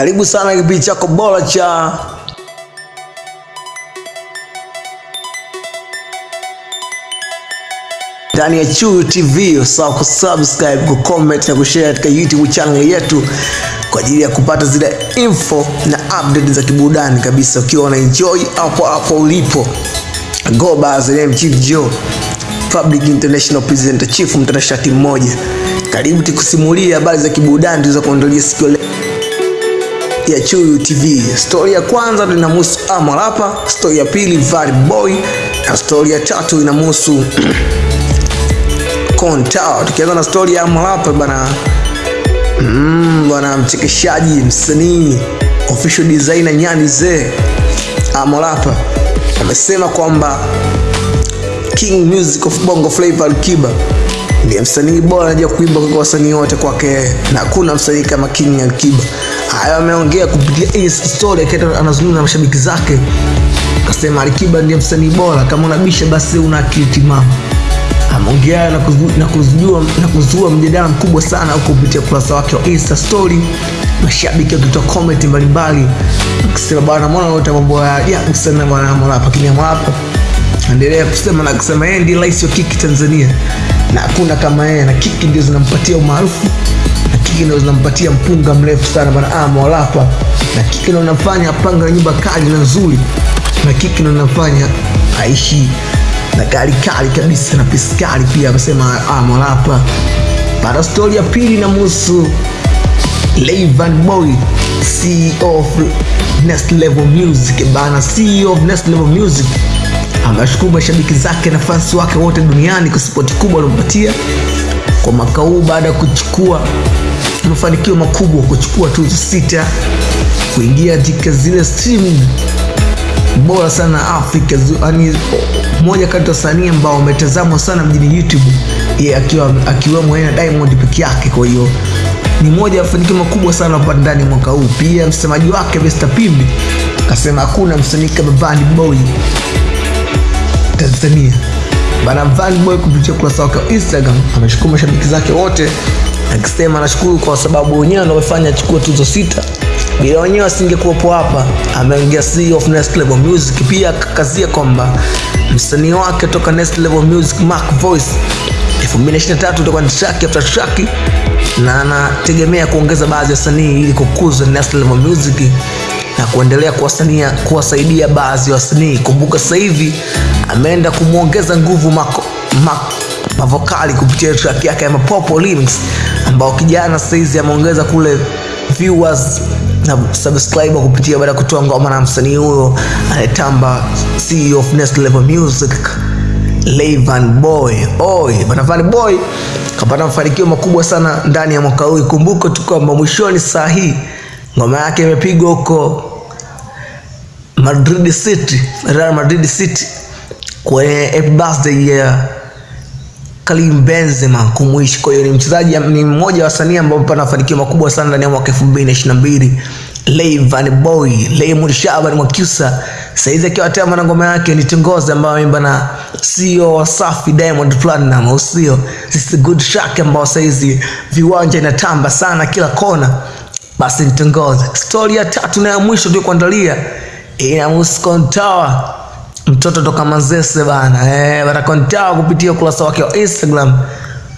Karibu sana kipindi chako bora cha ndani ya Chuyu TV. Usahau kusubscribe, kucomment na kushare katika YouTube channel yetu kwa ajili ya kupata zile info na update za kiburudani kabisa, ukiwa una enjoy hapo hapo ulipo. Go the name Chief Joe, Public International Presenter, chief mtanashati mmoja. Karibu tukusimulie habari za kiburudani tulizokuandalia siku ya leo ya Chuyu TV. Stori ya kwanza linamhusu Amarapa, stori ya pili Vari Boy na stori ya tatu inamhusu Kontao. Tukianza na stori ya Amarapa bana, mm, bwana mchekeshaji, msanii, official designer Nyani Zee Amarapa amesema kwamba King Music of Bongo Flava Alikiba ndiye msanii bora anajua kuimba kwa wasanii wote kwake, na hakuna msanii kama King Alikiba. Hayo ameongea kupitia story akiwa anazungumza na mashabiki zake, akasema Alikiba ndiye msanii bora, kama unabisha basi una akili timamu. Ameongea na na kuzua na kuzua mjadala mkubwa sana huko kupitia kurasa wake wa Insta story, mashabiki wakitoa comment mbalimbali akisema bwana, mbona unaota mambo ya ajabu sana bwana Harmorapa, Harmorapa endelea kusema na kusema yeye ndiye rais wa kiki Tanzania. Na hakuna kama yeye, na kiki ndio zinampatia umaarufu na kiki ndio zinampatia mpunga mrefu sana bana ah, mwalapa na kiki ndio anafanya apanga na nyumba kali na nzuri, na kiki ndio anafanya aishi na gari kali kabisa na pesa kali pia, amesema Harmorapa. Baada stori ya pili inamuhusu Levan Boy, CEO of Next Level Music bana, CEO of Next Level Music amewashukuru mashabiki zake na fans wake wote duniani kwa sapoti kubwa waliompatia kwa mwaka huu baada ya kuchukua mafanikio makubwa, kuchukua tuzo sita, kuingia katika zile stream bora sana Afrika, yani moja kati ya wasanii ambao wametazamwa sana mjini YouTube, yeye akiwa akiwemo yeye na Diamond peke yake. Kwa hiyo ni moja ya mafanikio makubwa sana hapa ndani mwaka huu. Pia msemaji wake Mr Pimbi akasema hakuna msanii kama Vanny Boy Tanzania. Bana Van Boy kupitia ukurasa wake wa Instagram ameshukuru mashabiki zake wote akisema anashukuru kwa sababu wenyewe ndio wamefanya achukue tuzo sita, bila wenyewe asingekuwepo hapa. Ameongea CEO of Next Level Music, pia akakazia kwamba msanii wake toka Next Level Music Mark Voice 2023 utakuwa ni track after track, na anategemea kuongeza baadhi ya wasanii ili kukuza Next Level Music na kuendelea kuwasania kuwasaidia baadhi ya wasanii. Kumbuka sasa hivi ameenda kumwongeza nguvu mako, mako, mavokali kupitia track yake ya Mapopo Remix ambao kijana sasa hizi ameongeza kule viewers na subscriber kupitia baada ya kutoa ngoma na msanii huyo anayetamba CEO of Next Level Music Levan Boy. Oi, bana Van Boy kapata mafanikio makubwa sana ndani ya mwaka huu. Kumbuka tu kwamba mwishoni saa hii ngoma yake imepigwa huko Madrid City, Real Madrid City kwenye happy birthday ya Karim Benzema kumwishi. Kwa hiyo ni mchezaji, ni mmoja wa wasanii ambao amepata mafanikio makubwa sana ndani ya mwaka 2022. Rayvanny Boy, Raymond Shaban Mwakyusa saizi akiwa tena na ngoma yake ni Tongoze ambayo ameimba na CEO wa Safi Diamond Platinum, au sio? This is good track ambao saizi viwanja inatamba sana kila kona basi ni nitongoze. Stori ya tatu na ya mwisho ndio kuandalia muskontawa Kontawa, mtoto toka Manzese bana. Eh, bana Kontawa kupitia ukurasa wake wa Instagram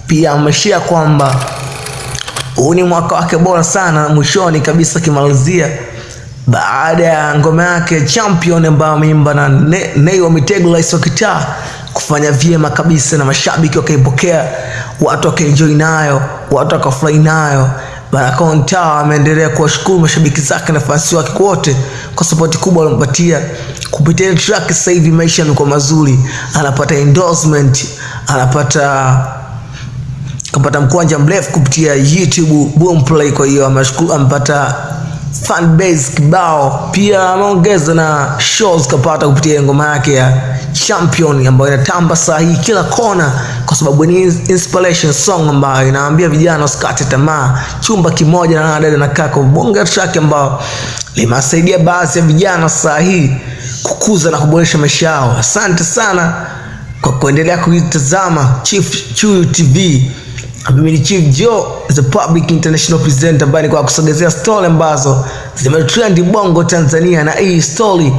pia ameshia kwamba huu ni mwaka wake bora sana, mwishoni kabisa kimalizia baada ya ngoma yake Champion ambayo ameimba na Nay wa Mitego, rais wa kitaa kufanya vyema kabisa, na mashabiki wakaipokea, watu wakaenjoy nayo, watu wakafurahi nayo. Bana Tower ameendelea kuwashukuru mashabiki zake na fansi wake wote kwa sapoti kubwa alompatia kupitia ile track. Sasa hivi maisha yamekuwa mazuri, anapata endorsement, anapata kapata mkwanja mrefu kupitia YouTube Boomplay. Kwa hiyo ameshukuru, amepata fan base kibao, pia ameongeza na shows kapata kupitia ngoma yake ya Champion ambayo inatamba saa hii kila kona, kwa sababu ni inspiration song ambayo inaambia vijana wasikate tamaa. Chumba kimoja na dada na kaka, bonga track ambayo limewasaidia baadhi ya vijana saa hii kukuza na kuboresha maisha yao. Asante sana kwa kuendelea kuitazama Chief Chuyu TV. Mimi ni Chief Joe, the public international presenter, ambaye ni kwa kusogezea story ambazo zimetrend bongo Tanzania, na hii story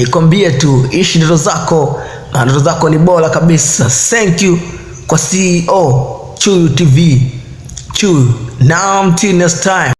nikwambie tu, ishi ndoto zako, na ndoto zako ni bora kabisa. Thank you kwa CEO Chuyu TV. Chuyu. Now until next time.